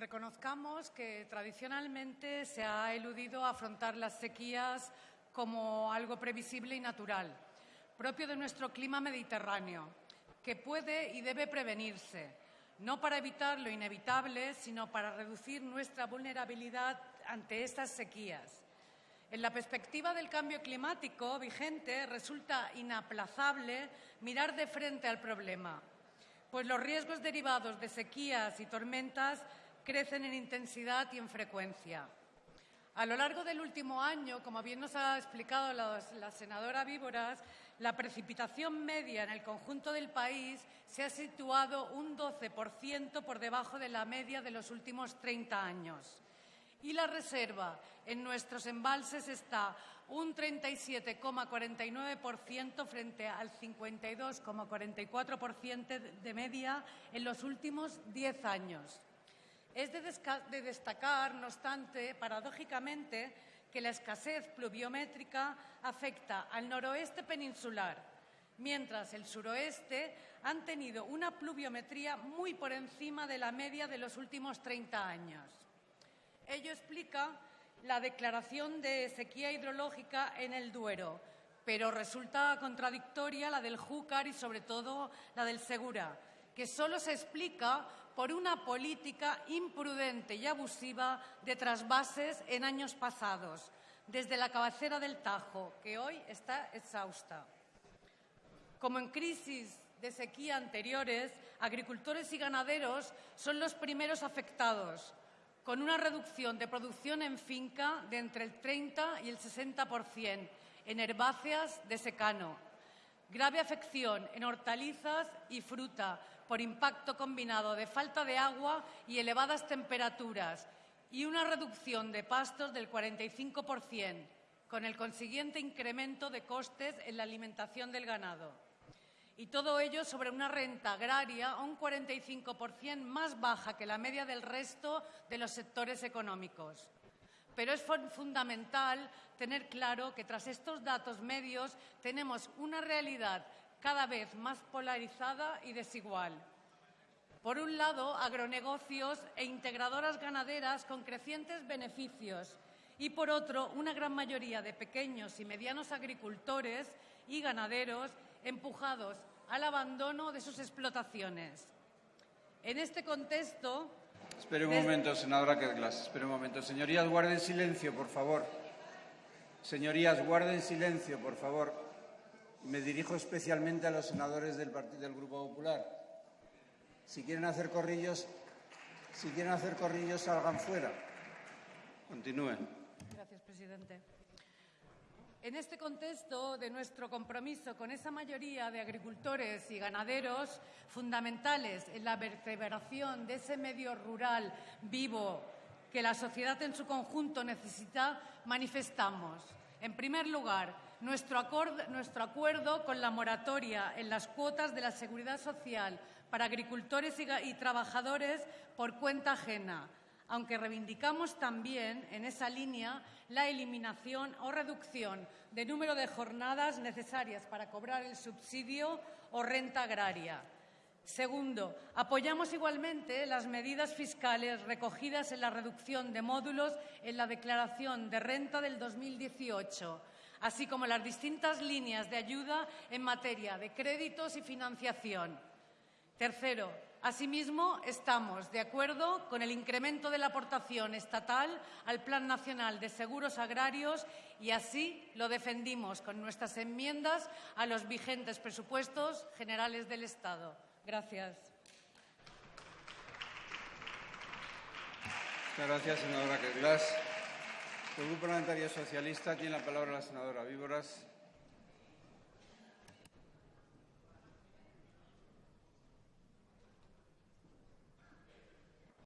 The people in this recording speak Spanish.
Reconozcamos que tradicionalmente se ha eludido afrontar las sequías como algo previsible y natural, propio de nuestro clima mediterráneo, que puede y debe prevenirse, no para evitar lo inevitable, sino para reducir nuestra vulnerabilidad ante estas sequías. En la perspectiva del cambio climático vigente resulta inaplazable mirar de frente al problema, pues los riesgos derivados de sequías y tormentas crecen en intensidad y en frecuencia. A lo largo del último año, como bien nos ha explicado la, senadora Víboras, la precipitación media en el conjunto del país se ha situado un 12% por debajo de la media de los últimos 30 años. Y la reserva en nuestros embalses está un 37,49% frente al 52,44% de media en los últimos 10 años. Es de, destacar, no obstante, paradójicamente, que la escasez pluviométrica afecta al noroeste peninsular, mientras el suroeste han tenido una pluviometría muy por encima de la media de los últimos 30 años. Ello explica la declaración de sequía hidrológica en el Duero, pero resulta contradictoria la del Júcar y, sobre todo, la del Segura, que solo se explica por una política imprudente y abusiva de trasvases en años pasados, desde la cabecera del Tajo, que hoy está exhausta. Como en crisis de sequía anteriores, agricultores y ganaderos son los primeros afectados, con una reducción de producción en finca de entre el 30 y el 60% en herbáceas de secano, grave afección en hortalizas y fruta por impacto combinado de falta de agua y elevadas temperaturas y una reducción de pastos del 45%, con el consiguiente incremento de costes en la alimentación del ganado. Y todo ello sobre una renta agraria un 45% más baja que la media del resto de los sectores económicos. Pero es fundamental tener claro que tras estos datos medios tenemos una realidad cada vez más polarizada y desigual. Por un lado, agronegocios e integradoras ganaderas con crecientes beneficios y, por otro, una gran mayoría de pequeños y medianos agricultores y ganaderos empujados al abandono de sus explotaciones. En este contexto... Espere un momento, senadora Kedglas. Espere un momento. Señorías, guarden silencio, por favor. Señorías, guarden silencio, por favor. Me dirijo especialmente a los senadores del, Partido, del Grupo Popular. Si quieren hacer corrillos, si quieren hacer corrillos, salgan fuera. Continúen. Gracias, presidente. En este contexto de nuestro compromiso con esa mayoría de agricultores y ganaderos fundamentales en la vertebración de ese medio rural vivo que la sociedad en su conjunto necesita, manifestamos, en primer lugar, nuestro, acuerdo con la moratoria en las cuotas de la seguridad social para agricultores y trabajadores por cuenta ajena, aunque reivindicamos también en esa línea la eliminación o reducción de número de jornadas necesarias para cobrar el subsidio o renta agraria. Segundo, apoyamos igualmente las medidas fiscales recogidas en la reducción de módulos en la declaración de renta del 2018, así como las distintas líneas de ayuda en materia de créditos y financiación. Tercero, Asimismo, estamos de acuerdo con el incremento de la aportación estatal al Plan Nacional de Seguros Agrarios y así lo defendimos con nuestras enmiendas a los vigentes presupuestos generales del Estado. Gracias. Gracias, senadora El Grupo Parlamentario Socialista tiene la palabra la senadora Víboras.